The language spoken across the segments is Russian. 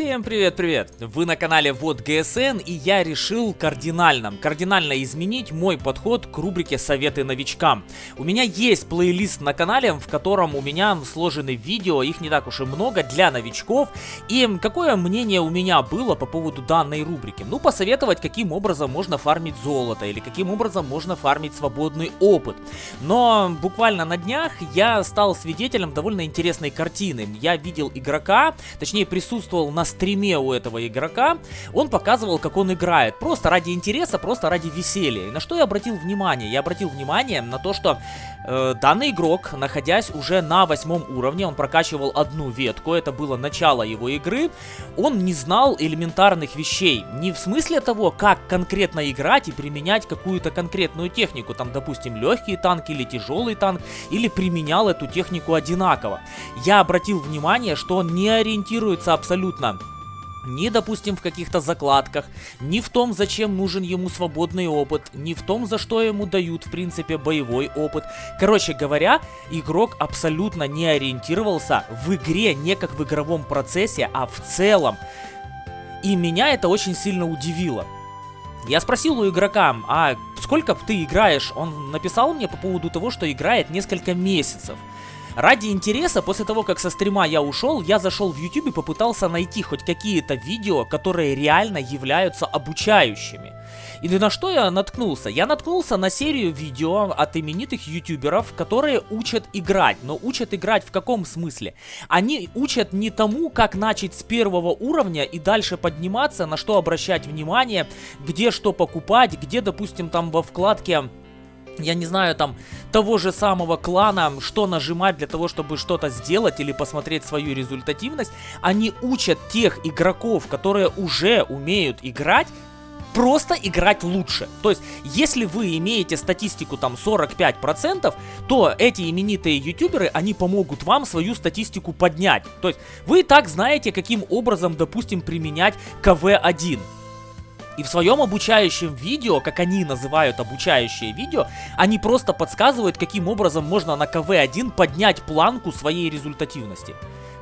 Всем привет-привет! Вы на канале Вот ГСН и я решил кардинально, кардинально изменить мой подход к рубрике Советы новичкам. У меня есть плейлист на канале, в котором у меня сложены видео, их не так уж и много, для новичков. И какое мнение у меня было по поводу данной рубрики? Ну, посоветовать, каким образом можно фармить золото или каким образом можно фармить свободный опыт. Но буквально на днях я стал свидетелем довольно интересной картины. Я видел игрока, точнее присутствовал на стриме у этого игрока, он показывал, как он играет. Просто ради интереса, просто ради веселья. И на что я обратил внимание? Я обратил внимание на то, что э, данный игрок, находясь уже на восьмом уровне, он прокачивал одну ветку, это было начало его игры, он не знал элементарных вещей. Не в смысле того, как конкретно играть и применять какую-то конкретную технику, там, допустим, легкий танк или тяжелый танк, или применял эту технику одинаково. Я обратил внимание, что он не ориентируется абсолютно ни, допустим, в каких-то закладках, ни в том, зачем нужен ему свободный опыт, ни в том, за что ему дают, в принципе, боевой опыт. Короче говоря, игрок абсолютно не ориентировался в игре не как в игровом процессе, а в целом. И меня это очень сильно удивило. Я спросил у игрока, а сколько ты играешь? Он написал мне по поводу того, что играет несколько месяцев. Ради интереса, после того, как со стрима я ушел, я зашел в YouTube и попытался найти хоть какие-то видео, которые реально являются обучающими. И на что я наткнулся? Я наткнулся на серию видео от именитых ютуберов, которые учат играть. Но учат играть в каком смысле? Они учат не тому, как начать с первого уровня и дальше подниматься, на что обращать внимание, где что покупать, где, допустим, там во вкладке я не знаю, там, того же самого клана, что нажимать для того, чтобы что-то сделать или посмотреть свою результативность, они учат тех игроков, которые уже умеют играть, просто играть лучше. То есть, если вы имеете статистику там 45%, то эти именитые ютуберы, они помогут вам свою статистику поднять. То есть, вы и так знаете, каким образом, допустим, применять КВ-1. И в своем обучающем видео, как они называют обучающее видео, они просто подсказывают, каким образом можно на КВ-1 поднять планку своей результативности.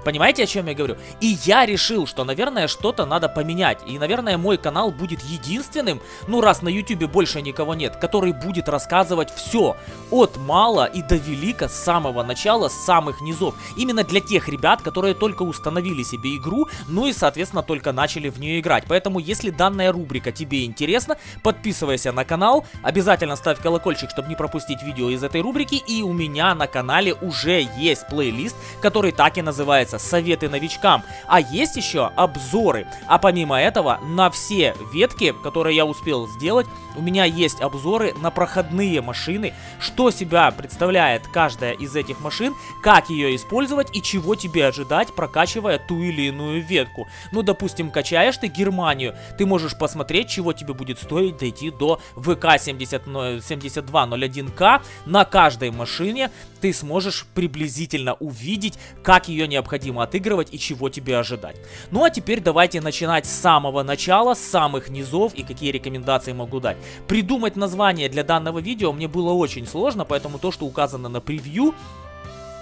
Понимаете, о чем я говорю? И я решил, что, наверное, что-то надо поменять. И, наверное, мой канал будет единственным, ну, раз на ютубе больше никого нет, который будет рассказывать все. От мала и до велика, с самого начала, с самых низов. Именно для тех ребят, которые только установили себе игру, ну и, соответственно, только начали в нее играть. Поэтому, если данная рубрика тебе интересна, подписывайся на канал, обязательно ставь колокольчик, чтобы не пропустить видео из этой рубрики. И у меня на канале уже есть плейлист, который так и называется называется «Советы новичкам», а есть еще обзоры. А помимо этого, на все ветки, которые я успел сделать, у меня есть обзоры на проходные машины, что себя представляет каждая из этих машин, как ее использовать и чего тебе ожидать, прокачивая ту или иную ветку. Ну, допустим, качаешь ты Германию, ты можешь посмотреть, чего тебе будет стоить дойти до ВК 70, 7201К на каждой машине, ты сможешь приблизительно увидеть, как ее необходимо отыгрывать и чего тебе ожидать. Ну а теперь давайте начинать с самого начала, с самых низов и какие рекомендации могу дать. Придумать название для данного видео мне было очень сложно, поэтому то, что указано на превью,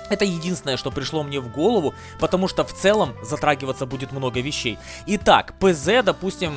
это единственное, что пришло мне в голову, потому что в целом затрагиваться будет много вещей. Итак, ПЗ, допустим,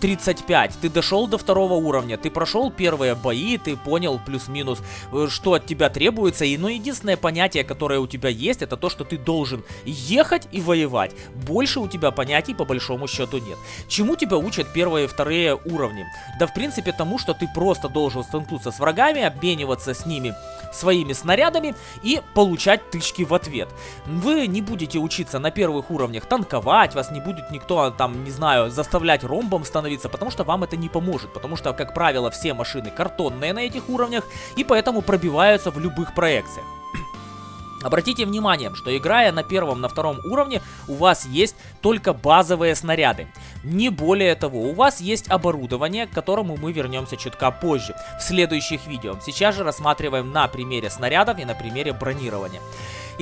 35. Ты дошел до второго уровня, ты прошел первые бои, ты понял плюс-минус, э, что от тебя требуется. И, ну, единственное понятие, которое у тебя есть, это то, что ты должен ехать и воевать. Больше у тебя понятий по большому счету нет. Чему тебя учат первые и вторые уровни? Да, в принципе, тому, что ты просто должен столкнуться с врагами, обмениваться с ними своими снарядами и получать тычки в ответ. Вы не будете учиться на первых уровнях танковать, вас не будет никто там, не знаю, заставлять ромбом становиться, потому что вам это не поможет, потому что, как правило, все машины картонные на этих уровнях и поэтому пробиваются в любых проекциях. Обратите внимание, что играя на первом, на втором уровне, у вас есть только базовые снаряды. Не более того, у вас есть оборудование, к которому мы вернемся чутка позже, в следующих видео. Сейчас же рассматриваем на примере снарядов и на примере бронирования.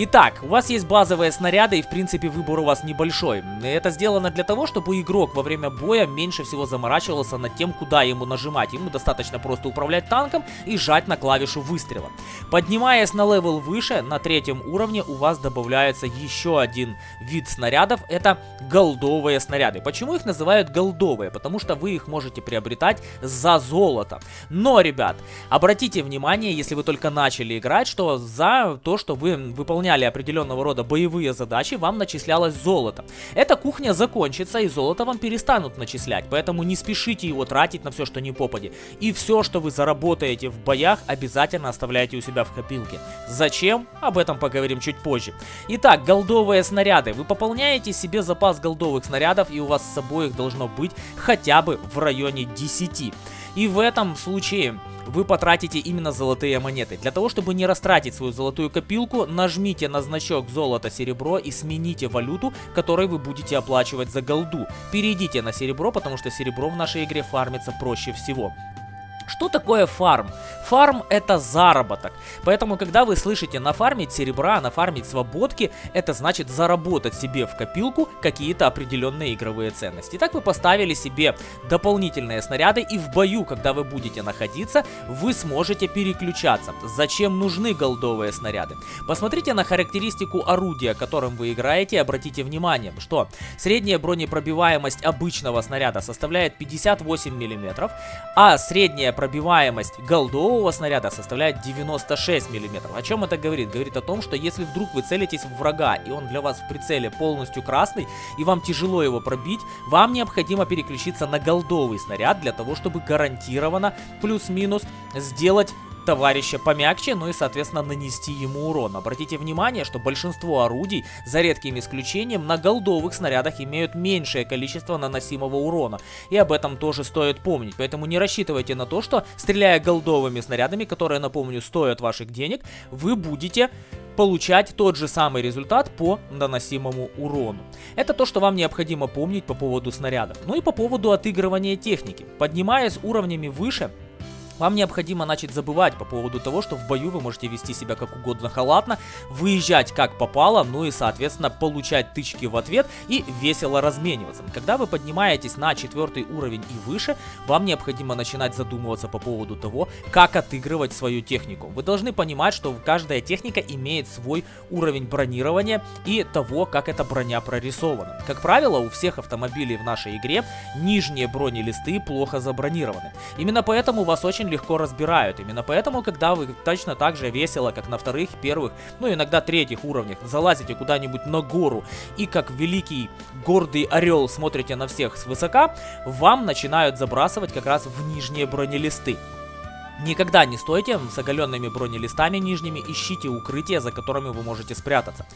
Итак, у вас есть базовые снаряды и в принципе выбор у вас небольшой. Это сделано для того, чтобы игрок во время боя меньше всего заморачивался над тем, куда ему нажимать. Ему достаточно просто управлять танком и жать на клавишу выстрела. Поднимаясь на level выше, на третьем уровне у вас добавляется еще один вид снарядов. Это голдовые снаряды. Почему их называют голдовые? Потому что вы их можете приобретать за золото. Но, ребят, обратите внимание, если вы только начали играть, что за то, что вы выполняли определенного рода боевые задачи, вам начислялось золото. Эта кухня закончится и золото вам перестанут начислять, поэтому не спешите его тратить на все, что не попади. И все, что вы заработаете в боях, обязательно оставляйте у себя в копилке. Зачем? Об этом поговорим чуть позже. Итак, голдовые снаряды. Вы пополняете себе запас голдовых снарядов и у вас с собой их должно быть хотя бы в районе 10. И в этом случае вы потратите именно золотые монеты. Для того, чтобы не растратить свою золотую копилку, нажмите на значок золото-серебро и смените валюту, которой вы будете оплачивать за голду. Перейдите на серебро, потому что серебро в нашей игре фармится проще всего. Что такое фарм? Фарм это заработок. Поэтому, когда вы слышите нафармить серебра, нафармить свободки, это значит заработать себе в копилку какие-то определенные игровые ценности. Итак, вы поставили себе дополнительные снаряды и в бою, когда вы будете находиться, вы сможете переключаться. Зачем нужны голдовые снаряды? Посмотрите на характеристику орудия, которым вы играете, обратите внимание, что средняя бронепробиваемость обычного снаряда составляет 58 мм, а средняя пробиваемость голдового снаряда составляет 96 мм. О чем это говорит? Говорит о том, что если вдруг вы целитесь в врага, и он для вас в прицеле полностью красный, и вам тяжело его пробить, вам необходимо переключиться на голдовый снаряд для того, чтобы гарантированно плюс-минус сделать товарища помягче, ну и, соответственно, нанести ему урон. Обратите внимание, что большинство орудий, за редким исключением, на голдовых снарядах имеют меньшее количество наносимого урона. И об этом тоже стоит помнить. Поэтому не рассчитывайте на то, что, стреляя голдовыми снарядами, которые, напомню, стоят ваших денег, вы будете получать тот же самый результат по наносимому урону. Это то, что вам необходимо помнить по поводу снарядов. Ну и по поводу отыгрывания техники. Поднимаясь уровнями выше, вам необходимо начать забывать по поводу того, что в бою вы можете вести себя как угодно халатно, выезжать как попало, ну и соответственно получать тычки в ответ и весело размениваться. Когда вы поднимаетесь на четвертый уровень и выше, вам необходимо начинать задумываться по поводу того, как отыгрывать свою технику. Вы должны понимать, что каждая техника имеет свой уровень бронирования и того, как эта броня прорисована. Как правило, у всех автомобилей в нашей игре нижние бронелисты плохо забронированы. Именно поэтому вас очень очень легко разбирают. Именно поэтому, когда вы точно так же весело, как на вторых, первых, ну иногда третьих уровнях, залазите куда-нибудь на гору и как великий гордый орел смотрите на всех свысока, вам начинают забрасывать как раз в нижние бронелисты. Никогда не стойте с оголенными бронелистами нижними, ищите укрытия, за которыми вы можете спрятаться.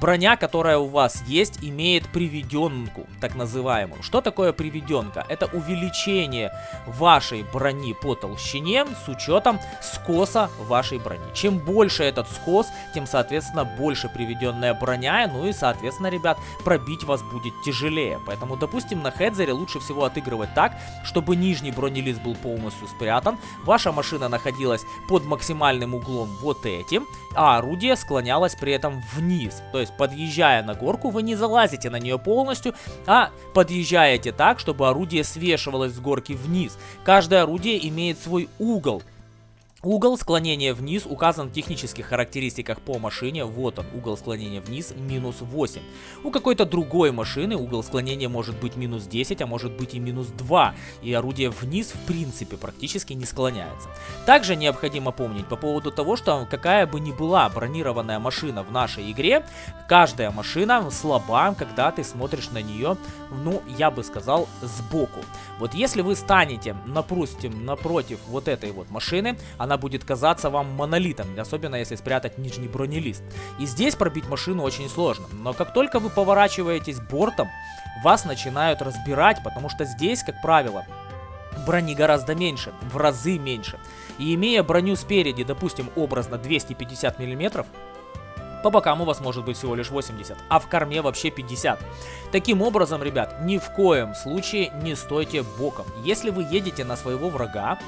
Броня, которая у вас есть, имеет приведенку, так называемую. Что такое приведенка? Это увеличение вашей брони по толщине с учетом скоса вашей брони. Чем больше этот скос, тем, соответственно, больше приведенная броня, ну и, соответственно, ребят, пробить вас будет тяжелее. Поэтому, допустим, на хедзере лучше всего отыгрывать так, чтобы нижний бронелист был полностью спрятан, ваша машина машина находилась под максимальным углом вот этим, а орудие склонялось при этом вниз. То есть, подъезжая на горку, вы не залазите на нее полностью, а подъезжаете так, чтобы орудие свешивалось с горки вниз. Каждое орудие имеет свой угол, Угол склонения вниз указан в технических характеристиках по машине. Вот он, угол склонения вниз минус 8. У какой-то другой машины угол склонения может быть минус 10, а может быть и минус 2. И орудие вниз в принципе практически не склоняется. Также необходимо помнить по поводу того, что какая бы ни была бронированная машина в нашей игре, каждая машина слаба, когда ты смотришь на нее, ну, я бы сказал, сбоку. Вот если вы станете, допустим, напротив вот этой вот машины, она она будет казаться вам монолитом, особенно если спрятать нижний бронелист. И здесь пробить машину очень сложно, но как только вы поворачиваетесь бортом, вас начинают разбирать, потому что здесь, как правило, брони гораздо меньше, в разы меньше. И имея броню спереди, допустим, образно 250 миллиметров, по бокам у вас может быть всего лишь 80, а в корме вообще 50. Таким образом, ребят, ни в коем случае не стойте боком. Если вы едете на своего врага,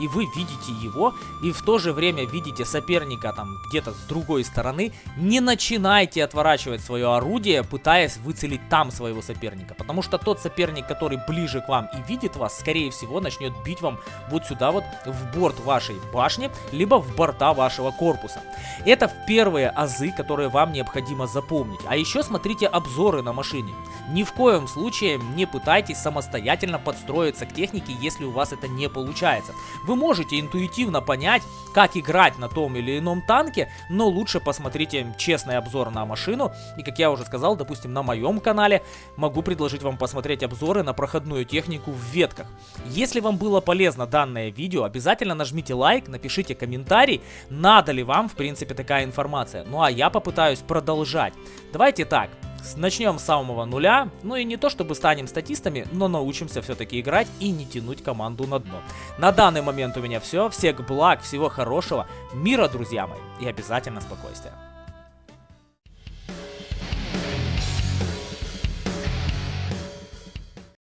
и вы видите его, и в то же время видите соперника там где-то с другой стороны, не начинайте отворачивать свое орудие, пытаясь выцелить там своего соперника, потому что тот соперник, который ближе к вам и видит вас, скорее всего начнет бить вам вот сюда вот в борт вашей башни, либо в борта вашего корпуса. Это первые азы, которые вам необходимо запомнить. А еще смотрите обзоры на машине. Ни в коем случае не пытайтесь самостоятельно подстроиться к технике, если у вас это не получается. Вы можете интуитивно понять, как играть на том или ином танке, но лучше посмотрите честный обзор на машину. И как я уже сказал, допустим, на моем канале могу предложить вам посмотреть обзоры на проходную технику в ветках. Если вам было полезно данное видео, обязательно нажмите лайк, напишите комментарий, надо ли вам, в принципе, такая информация. Ну а я попытаюсь продолжать. Давайте так. Начнем с самого нуля, ну и не то чтобы станем статистами, но научимся все-таки играть и не тянуть команду на дно. На данный момент у меня все, всех благ, всего хорошего, мира, друзья мои, и обязательно спокойствия.